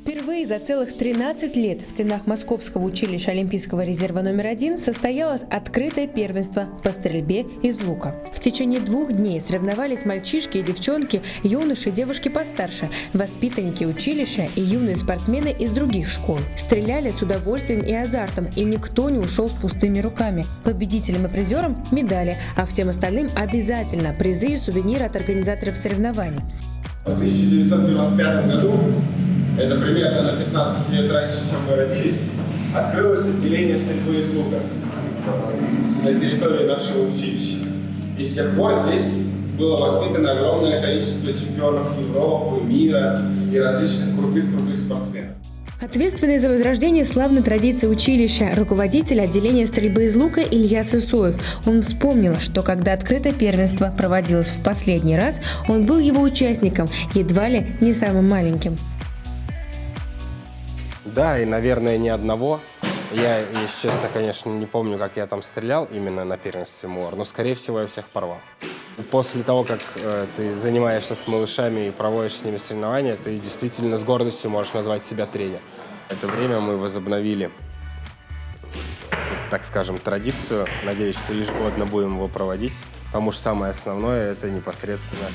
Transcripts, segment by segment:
Впервые за целых 13 лет в стенах Московского училища Олимпийского резерва номер один состоялось открытое первенство по стрельбе из лука. В течение двух дней соревновались мальчишки и девчонки, юноши и девушки постарше, воспитанники училища и юные спортсмены из других школ. Стреляли с удовольствием и азартом, и никто не ушел с пустыми руками. Победителям и призерам – медали, а всем остальным обязательно призы и сувениры от организаторов соревнований. В 1995 году, это примерно на 15 лет раньше, чем мы родились, открылось отделение стрельбы из лука на территории нашего училища. И с тех пор здесь было воспитано огромное количество чемпионов Европы, мира и различных крутых-крутых спортсменов. Ответственный за возрождение славной традиции училища, руководитель отделения стрельбы из лука Илья Сысоев. Он вспомнил, что когда открытое первенство проводилось в последний раз, он был его участником, едва ли не самым маленьким. Да, и, наверное, ни одного. Я, если честно, конечно, не помню, как я там стрелял именно на первенстве МУАР, но, скорее всего, я всех порвал. После того, как э, ты занимаешься с малышами и проводишь с ними соревнования, ты действительно с гордостью можешь назвать себя тренер. Это время мы возобновили, так скажем, традицию. Надеюсь, что ежегодно будем его проводить, потому что самое основное – это непосредственно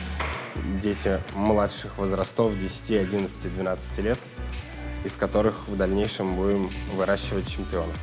дети младших возрастов, 10, 11, 12 лет, из которых в дальнейшем будем выращивать чемпионов.